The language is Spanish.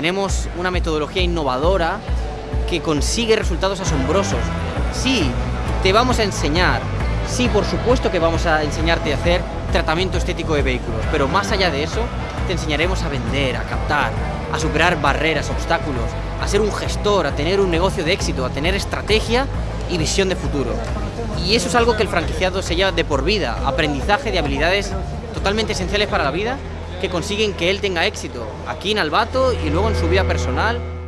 tenemos una metodología innovadora que consigue resultados asombrosos. Sí, te vamos a enseñar, sí, por supuesto que vamos a enseñarte a hacer tratamiento estético de vehículos, pero más allá de eso, te enseñaremos a vender, a captar, a superar barreras, obstáculos, a ser un gestor, a tener un negocio de éxito, a tener estrategia y visión de futuro. Y eso es algo que el franquiciado se lleva de por vida, aprendizaje de habilidades totalmente esenciales para la vida que consiguen que él tenga éxito aquí en Albato y luego en su vida personal